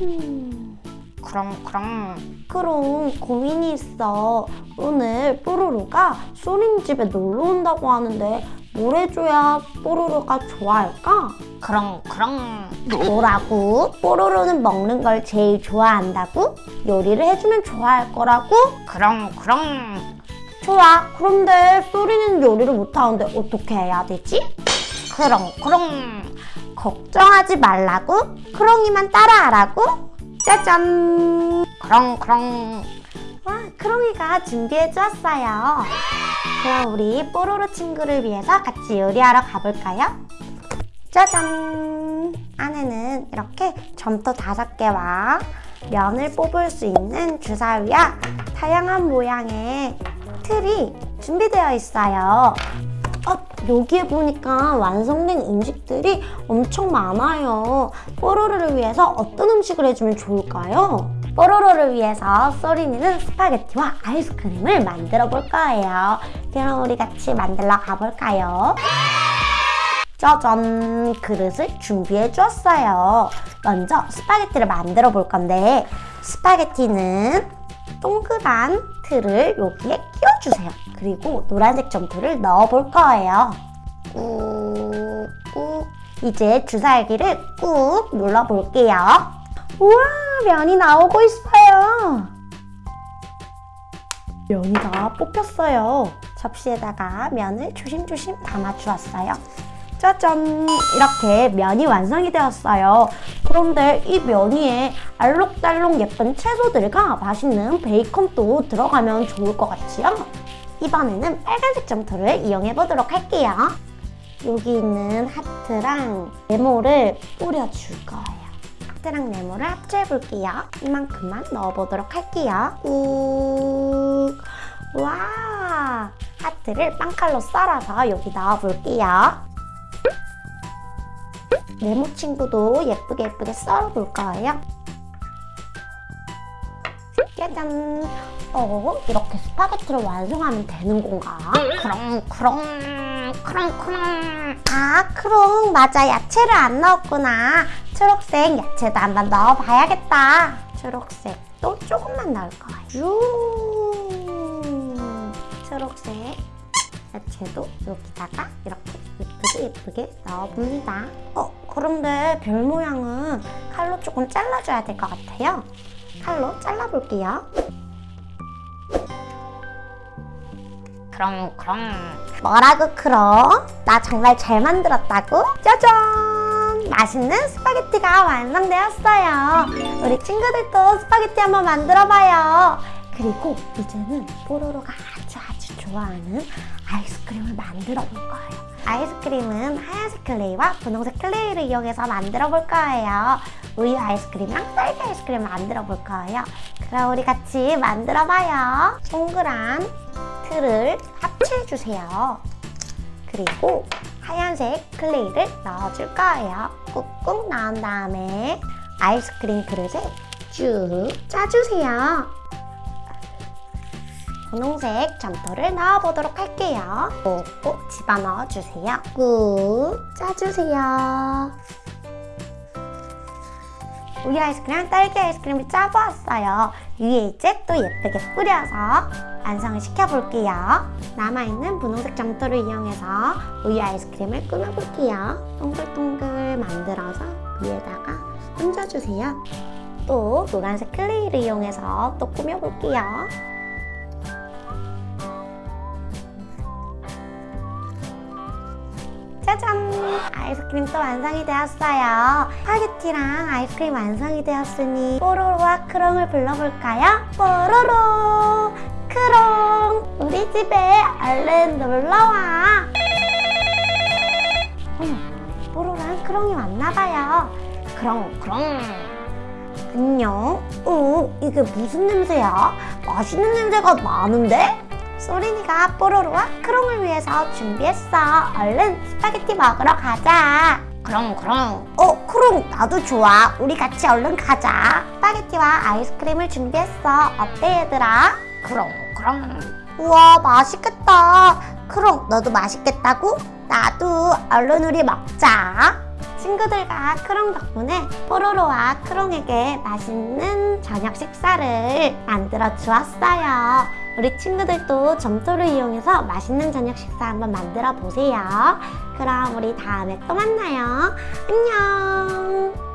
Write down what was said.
음, 그럼 그럼 그럼 고민이 있어. 오늘 뽀로로가 소린 집에 놀러 온다고 하는데 뭘 해줘야 뽀로로가 좋아할까? 그럼 그럼 뭐라고? 뽀로로는 먹는 걸 제일 좋아한다고? 요리를 해주면 좋아할 거라고? 그럼 그럼 좋아. 그런데 소리는 요리를 못하는데 어떻게 해야 되지? 그럼 그럼 걱정하지 말라고? 크롱이만 따라하라고? 짜잔! 그럼 와, 크롱이가 준비해 주었어요. 그럼 우리 뽀로로 친구를 위해서 같이 요리하러 가볼까요? 짜잔! 안에는 이렇게 점토 다섯 개와 면을 뽑을 수 있는 주사위와 다양한 모양의 틀이 준비되어 있어요. 어, 여기에 보니까 완성된 음식들이 엄청 많아요. 뽀로로를 위해서 어떤 음식을 해주면 좋을까요? 뽀로로를 위해서 소린이는 스파게티와 아이스크림을 만들어 볼 거예요. 그럼 우리 같이 만들러 가볼까요? 짜잔! 그릇을 준비해 주었어요. 먼저 스파게티를 만들어 볼 건데 스파게티는 동그란 틀을 여기에 끼워주세요. 그리고 노란색 점토를 넣어 볼 거예요. 꾹꾹 이제 주사기를 꾹 눌러 볼게요. 우와 면이 나오고 있어요. 면이 다 뽑혔어요. 접시에다가 면을 조심조심 담아 주었어요. 짜잔! 이렇게 면이 완성이 되었어요. 그런데 이 면 위에 알록달록 예쁜 채소들과 맛있는 베이컨도 들어가면 좋을 것 같지요? 이번에는 빨간색 점토를 이용해 보도록 할게요. 여기 있는 하트랑 네모를 뿌려줄 거예요. 하트랑 네모를 합쳐해 볼게요. 이만큼만 넣어보도록 할게요. 꾹! 와! 하트를 빵칼로 썰어서 여기 넣어볼게요. 네모 친구도 예쁘게 예쁘게 썰어볼 거예요. 짜잔! 어, 이렇게 스파게티를 완성하면 되는 건가? 그럼 그럼 그럼 그럼 아, 그럼 맞아. 야채를 안 넣었구나. 초록색 야채도 한번 넣어봐야겠다. 초록색도 조금만 넣을 거예요. 쭉. 초록색 야채도 여기다가 이렇게 예쁘게 예쁘게 넣어봅니다. 어, 그런데 별 모양은 칼로 조금 잘라줘야 될 것 같아요. 칼로 잘라볼게요. 크롱 크롱 뭐라고 크롱? 나 정말 잘 만들었다고? 짜잔! 맛있는 스파게티가 완성되었어요. 우리 친구들도 스파게티 한번 만들어봐요. 그리고 이제는 뽀로로가 아주 아주 좋아하는 아이스크림을 만들어 볼 거예요. 아이스크림은 하얀색 클레이와 분홍색 클레이를 이용해서 만들어 볼 거예요. 우유 아이스크림이랑 딸기 아이스크림 만들어 볼 거예요. 그럼 우리 같이 만들어 봐요. 동그란 틀을 합체해 주세요. 그리고 하얀색 클레이를 넣어줄 거예요. 꾹꾹 넣은 다음에 아이스크림 그릇에 쭉 짜주세요. 분홍색 점토를 넣어보도록 할게요. 꾹꾹 집어넣어 주세요. 꾹 짜주세요. 우유 아이스크림, 딸기 아이스크림을 짜보았어요. 위에 이제 또 예쁘게 뿌려서 완성을 시켜볼게요. 남아있는 분홍색 점토를 이용해서 우유 아이스크림을 꾸며볼게요. 동글동글 만들어서 위에다가 얹어주세요. 또 노란색 클레이를 이용해서 또 꾸며볼게요. 짜잔! 아이스크림 또 완성이 되었어요. 스파게티랑 아이스크림 완성이 되었으니 뽀로로와 크롱을 불러볼까요? 뽀로로! 크롱! 우리 집에 얼른 놀러와! 뽀로로랑 크롱이 왔나봐요. 크롱, 크롱! 안녕? 어, 이게 무슨 냄새야? 맛있는 냄새가 나는데? 소린이가 뽀로로와 크롱을 위해서 준비했어. 얼른 스파게티 먹으러 가자. 크롱 크롱 어, 크롱 나도 좋아. 우리 같이 얼른 가자. 스파게티와 아이스크림을 준비했어. 어때 얘들아? 크롱 크롱 우와 맛있겠다. 크롱 너도 맛있겠다고? 나도 얼른 우리 먹자. 친구들과 크롱 덕분에 뽀로로와 크롱에게 맛있는 저녁 식사를 만들어 주었어요. 우리 친구들도 점토를 이용해서 맛있는 저녁 식사 한번 만들어 보세요. 그럼 우리 다음에 또 만나요. 안녕.